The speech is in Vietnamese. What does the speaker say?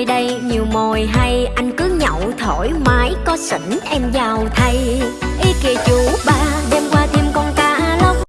nơi đây nhiều mồi hay, Anh cứ nhậu thoải mái có sỉnh em vào thay.